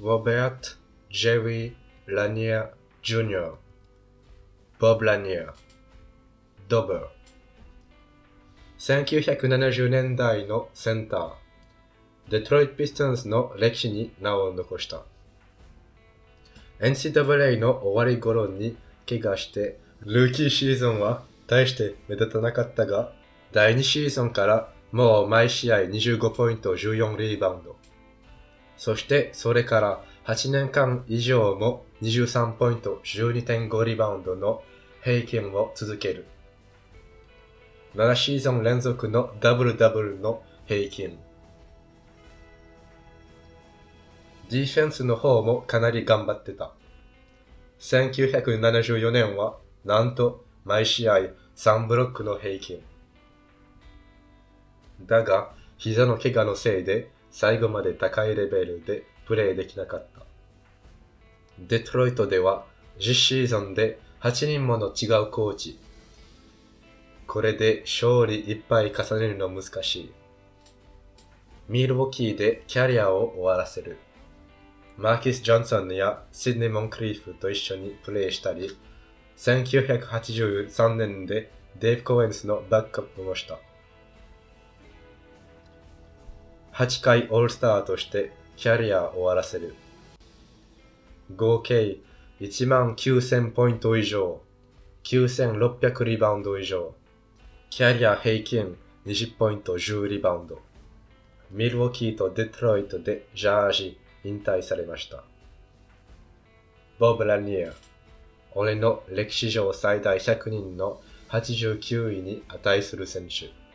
Robert Jerry Lanier Jr. Bob Lanier ドブル1970年代のセンターデトロイト・ピストンズの歴史に名を残した NCAA の終わり頃に怪我してルーキーシーズンは大して目立たなかったが第2シーズンからもう毎試合25ポイント14リバウンドそしてそれから8年間以上も23ポイント12.5リバウンドの平均を続ける。7シーズン連続のダブルダブルの平均。ディフェンスの方もかなり頑張ってた。1974年はなんと毎試合3ブロックの平均。だが、膝の怪我のせいで最後まで高いレベルでプレーできなかった。デトロイトでは10シーズンで8人もの違うコーチ。これで勝利いっぱい重ねるの難しい。ミールウォーキーでキャリアを終わらせる。マーキス・ジョンソンやシドニー・モンクリーフと一緒にプレーしたり、1983年でデイブ・コエンスのバックアップもした。8回オールスターとしてキャリアを終わらせる。合計1万9000ポイント以上、9600リバウンド以上、キャリア平均20ポイント10リバウンド。ミルウォーキーとデトロイトでジャージ引退されました。ボブ・ラニエ俺の歴史上最大100人の89位に値する選手。